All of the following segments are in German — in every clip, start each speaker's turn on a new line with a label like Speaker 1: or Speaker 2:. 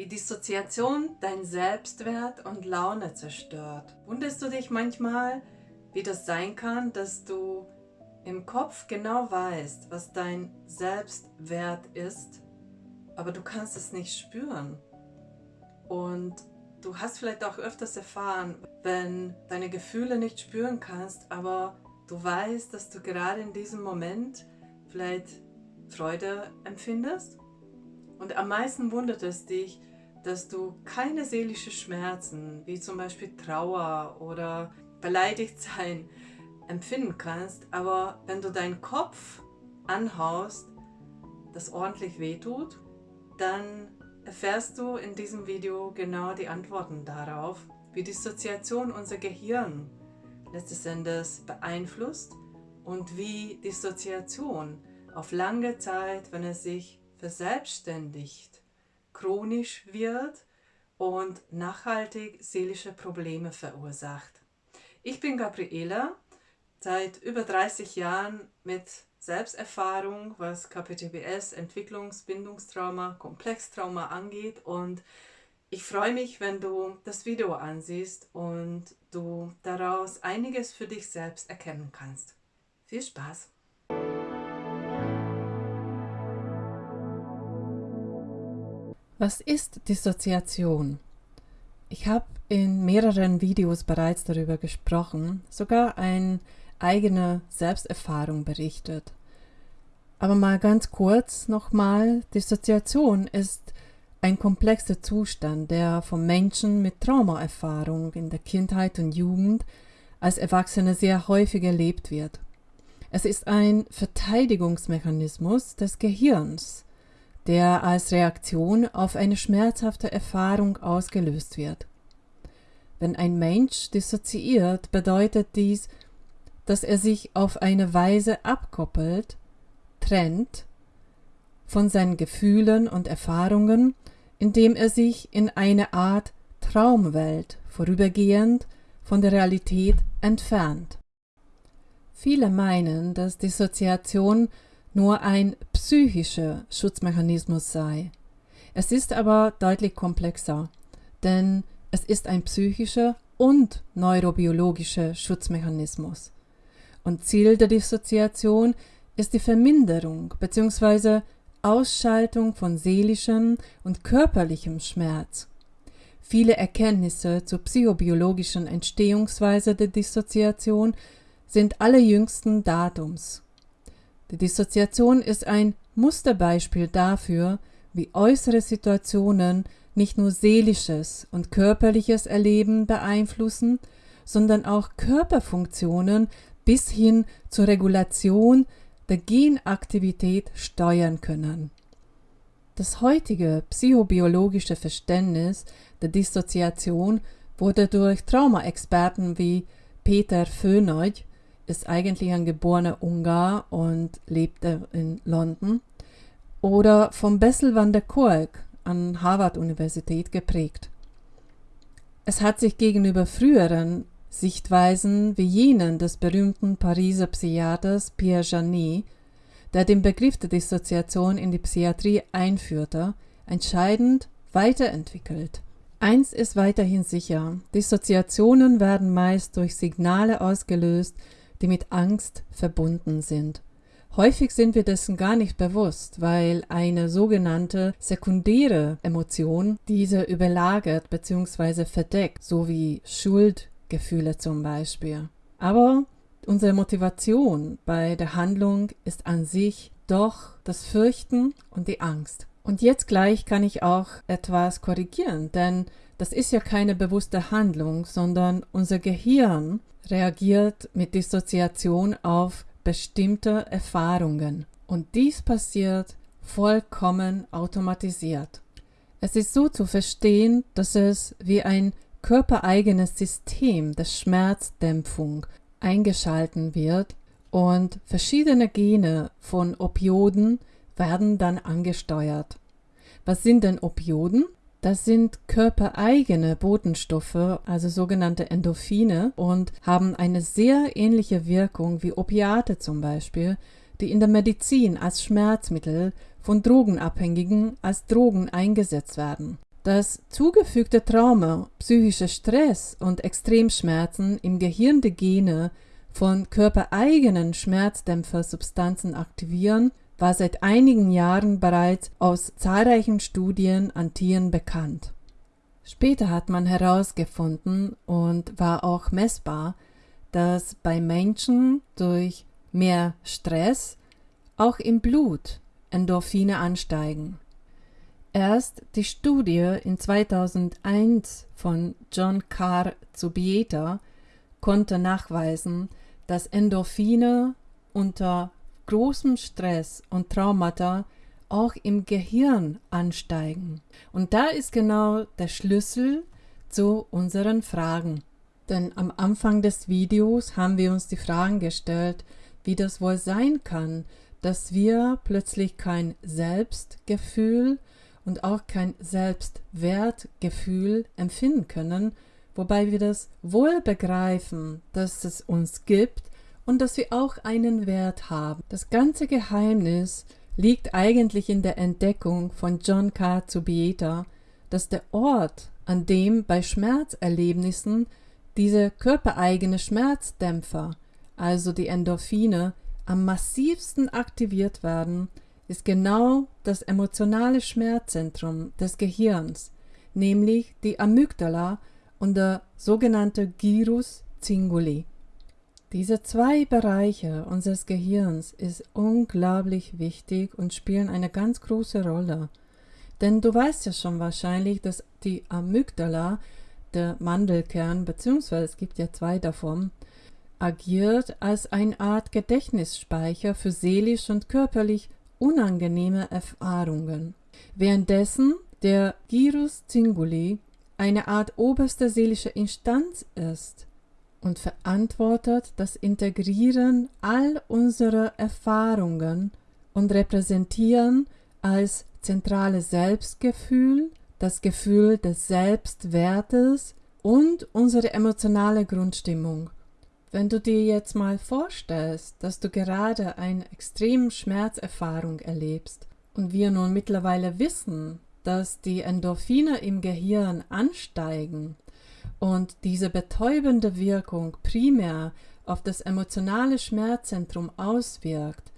Speaker 1: wie Dissoziation dein Selbstwert und Laune zerstört. Wunderst du dich manchmal, wie das sein kann, dass du im Kopf genau weißt, was dein Selbstwert ist, aber du kannst es nicht spüren. Und du hast vielleicht auch öfters erfahren, wenn deine Gefühle nicht spüren kannst, aber du weißt, dass du gerade in diesem Moment vielleicht Freude empfindest. Und am meisten wundert es dich, dass du keine seelischen Schmerzen, wie zum Beispiel Trauer oder beleidigt sein, empfinden kannst, aber wenn du deinen Kopf anhaust, das ordentlich wehtut, dann erfährst du in diesem Video genau die Antworten darauf, wie Dissoziation unser Gehirn letztes Endes beeinflusst und wie Dissoziation auf lange Zeit, wenn es sich verselbstständigt, chronisch wird und nachhaltig seelische Probleme verursacht. Ich bin Gabriela, seit über 30 Jahren mit Selbsterfahrung, was KPTBS, Entwicklungs-, Bindungstrauma, Komplextrauma angeht und ich freue mich, wenn du das Video ansiehst und du daraus einiges für dich selbst erkennen kannst. Viel Spaß!
Speaker 2: Was ist Dissoziation? Ich habe in mehreren Videos bereits darüber gesprochen, sogar eine eigene Selbsterfahrung berichtet. Aber mal ganz kurz nochmal, Dissoziation ist ein komplexer Zustand, der von Menschen mit Traumaerfahrung in der Kindheit und Jugend als Erwachsene sehr häufig erlebt wird. Es ist ein Verteidigungsmechanismus des Gehirns, der als Reaktion auf eine schmerzhafte Erfahrung ausgelöst wird. Wenn ein Mensch dissoziiert, bedeutet dies, dass er sich auf eine Weise abkoppelt, trennt von seinen Gefühlen und Erfahrungen, indem er sich in eine Art Traumwelt vorübergehend von der Realität entfernt. Viele meinen, dass Dissoziation nur ein psychischer Schutzmechanismus sei. Es ist aber deutlich komplexer, denn es ist ein psychischer und neurobiologischer Schutzmechanismus. Und Ziel der Dissoziation ist die Verminderung bzw. Ausschaltung von seelischem und körperlichem Schmerz. Viele Erkenntnisse zur psychobiologischen Entstehungsweise der Dissoziation sind allerjüngsten Datums. Die Dissoziation ist ein Musterbeispiel dafür, wie äußere Situationen nicht nur seelisches und körperliches Erleben beeinflussen, sondern auch Körperfunktionen bis hin zur Regulation der Genaktivität steuern können. Das heutige psychobiologische Verständnis der Dissoziation wurde durch Traumaexperten wie Peter Föhnoy ist eigentlich ein geborener Ungar und lebte in London. Oder vom Bessel van der Kolk an Harvard-Universität geprägt. Es hat sich gegenüber früheren Sichtweisen wie jenen des berühmten Pariser Psychiaters Pierre Janet, der den Begriff der Dissoziation in die Psychiatrie einführte, entscheidend weiterentwickelt. Eins ist weiterhin sicher, Dissoziationen werden meist durch Signale ausgelöst, die mit Angst verbunden sind. Häufig sind wir dessen gar nicht bewusst, weil eine sogenannte sekundäre Emotion diese überlagert bzw. verdeckt, so wie Schuldgefühle zum Beispiel. Aber unsere Motivation bei der Handlung ist an sich doch das Fürchten und die Angst. Und jetzt gleich kann ich auch etwas korrigieren, denn das ist ja keine bewusste Handlung, sondern unser Gehirn reagiert mit Dissoziation auf bestimmte Erfahrungen. Und dies passiert vollkommen automatisiert. Es ist so zu verstehen, dass es wie ein körpereigenes System der Schmerzdämpfung eingeschalten wird und verschiedene Gene von Opioden werden dann angesteuert. Was sind denn Opioden? Das sind körpereigene Botenstoffe, also sogenannte Endorphine, und haben eine sehr ähnliche Wirkung wie Opiate zum Beispiel, die in der Medizin als Schmerzmittel von Drogenabhängigen als Drogen eingesetzt werden. dass zugefügte Trauma, psychischer Stress und Extremschmerzen im Gehirn die Gene von körpereigenen Schmerzdämpfersubstanzen aktivieren, war seit einigen Jahren bereits aus zahlreichen Studien an Tieren bekannt. Später hat man herausgefunden und war auch messbar, dass bei Menschen durch mehr Stress auch im Blut Endorphine ansteigen. Erst die Studie in 2001 von John Carr Zubieta konnte nachweisen, dass Endorphine unter großem Stress und Traumata auch im Gehirn ansteigen. Und da ist genau der Schlüssel zu unseren Fragen. Denn am Anfang des Videos haben wir uns die Fragen gestellt, wie das wohl sein kann, dass wir plötzlich kein Selbstgefühl und auch kein Selbstwertgefühl empfinden können, wobei wir das wohl begreifen, dass es uns gibt und dass wir auch einen Wert haben. Das ganze Geheimnis liegt eigentlich in der Entdeckung von John K. Zubieta, dass der Ort, an dem bei Schmerzerlebnissen diese körpereigene Schmerzdämpfer, also die Endorphine, am massivsten aktiviert werden, ist genau das emotionale Schmerzzentrum des Gehirns, nämlich die Amygdala und der sogenannte Gyrus cinguli. Diese zwei Bereiche unseres Gehirns ist unglaublich wichtig und spielen eine ganz große Rolle. Denn du weißt ja schon wahrscheinlich, dass die Amygdala, der Mandelkern, beziehungsweise es gibt ja zwei davon, agiert als eine Art Gedächtnisspeicher für seelisch und körperlich unangenehme Erfahrungen. Währenddessen der Gyrus Cinguli eine Art oberste seelische Instanz ist und verantwortet das Integrieren all unserer Erfahrungen und repräsentieren als zentrales Selbstgefühl, das Gefühl des Selbstwertes und unsere emotionale Grundstimmung. Wenn du dir jetzt mal vorstellst, dass du gerade eine extreme Schmerzerfahrung erlebst und wir nun mittlerweile wissen, dass die Endorphine im Gehirn ansteigen und diese betäubende Wirkung primär auf das emotionale Schmerzzentrum auswirkt,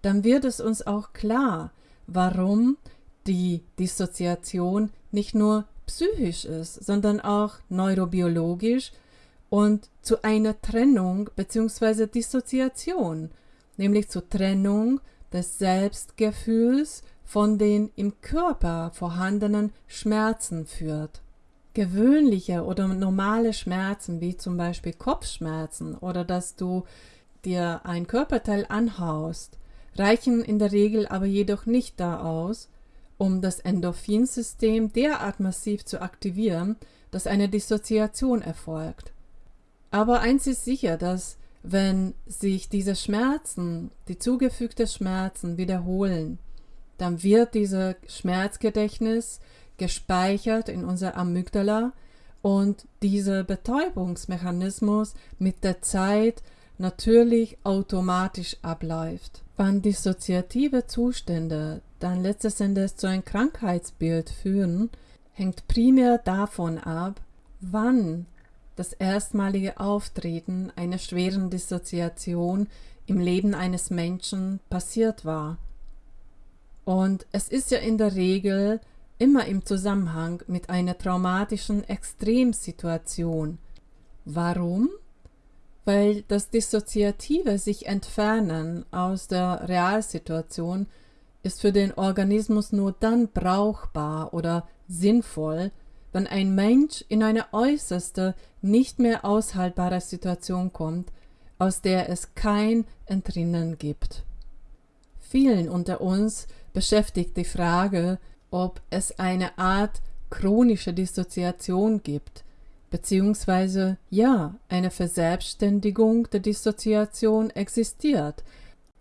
Speaker 2: dann wird es uns auch klar, warum die Dissoziation nicht nur psychisch ist, sondern auch neurobiologisch und zu einer Trennung bzw. Dissoziation, nämlich zur Trennung des Selbstgefühls von den im Körper vorhandenen Schmerzen führt. Gewöhnliche oder normale Schmerzen, wie zum Beispiel Kopfschmerzen oder dass du dir ein Körperteil anhaust, reichen in der Regel aber jedoch nicht da aus, um das Endorphinsystem derart massiv zu aktivieren, dass eine Dissoziation erfolgt. Aber eins ist sicher, dass wenn sich diese Schmerzen, die zugefügten Schmerzen wiederholen, dann wird dieses Schmerzgedächtnis gespeichert in unserer Amygdala und dieser Betäubungsmechanismus mit der Zeit natürlich automatisch abläuft. Wann dissoziative Zustände dann letztes Endes zu einem Krankheitsbild führen, hängt primär davon ab, wann das erstmalige Auftreten einer schweren Dissoziation im Leben eines Menschen passiert war. Und es ist ja in der Regel immer im Zusammenhang mit einer traumatischen Extremsituation. Warum? Weil das dissoziative sich entfernen aus der Realsituation ist für den Organismus nur dann brauchbar oder sinnvoll, wenn ein Mensch in eine äußerste, nicht mehr aushaltbare Situation kommt, aus der es kein Entrinnen gibt. Vielen unter uns beschäftigt die Frage, ob es eine Art chronische Dissoziation gibt, beziehungsweise ja, eine Verselbstständigung der Dissoziation existiert,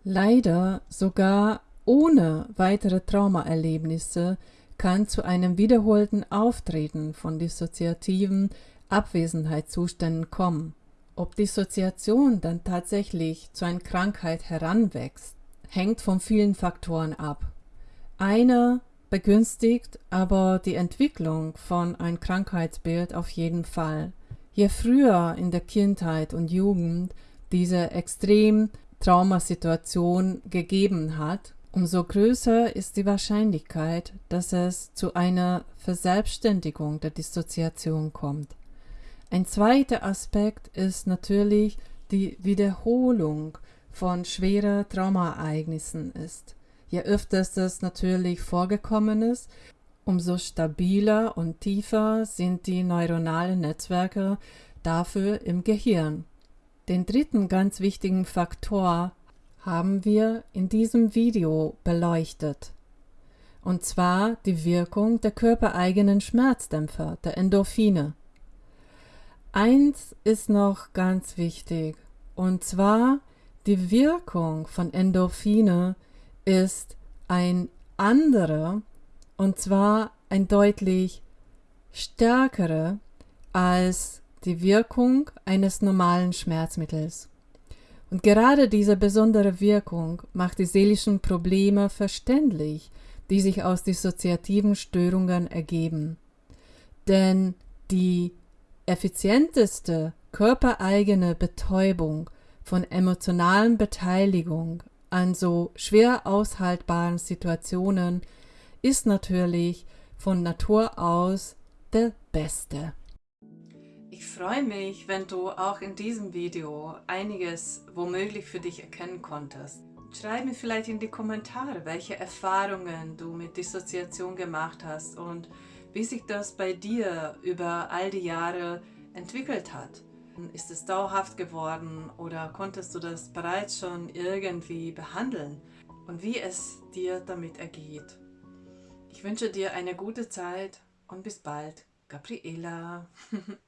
Speaker 2: leider sogar ohne weitere Traumaerlebnisse, kann zu einem wiederholten Auftreten von dissoziativen Abwesenheitszuständen kommen. Ob Dissoziation dann tatsächlich zu einer Krankheit heranwächst, hängt von vielen Faktoren ab. Einer begünstigt aber die Entwicklung von ein Krankheitsbild auf jeden Fall. Je früher in der Kindheit und Jugend diese extrem Traumasituation gegeben hat, umso größer ist die Wahrscheinlichkeit, dass es zu einer Verselbstständigung der Dissoziation kommt. Ein zweiter Aspekt ist natürlich die Wiederholung von schwerer Traumaereignissen ist. Je öfter das natürlich vorgekommen ist, umso stabiler und tiefer sind die neuronalen Netzwerke dafür im Gehirn. Den dritten ganz wichtigen Faktor haben wir in diesem Video beleuchtet. Und zwar die Wirkung der körpereigenen Schmerzdämpfer, der Endorphine. Eins ist noch ganz wichtig, und zwar die Wirkung von Endorphine ist ein anderer, und zwar ein deutlich stärkerer als die Wirkung eines normalen Schmerzmittels. Und gerade diese besondere Wirkung macht die seelischen Probleme verständlich, die sich aus dissoziativen Störungen ergeben. Denn die effizienteste körpereigene Betäubung von emotionalen Beteiligung an so schwer aushaltbaren Situationen ist natürlich von Natur aus der beste.
Speaker 1: Ich freue mich, wenn du auch in diesem Video einiges womöglich für dich erkennen konntest. Schreib mir vielleicht in die Kommentare, welche Erfahrungen du mit Dissoziation gemacht hast und wie sich das bei dir über all die Jahre entwickelt hat. Ist es dauerhaft geworden oder konntest du das bereits schon irgendwie behandeln und wie es dir damit ergeht? Ich wünsche dir eine gute Zeit und bis bald, Gabriela.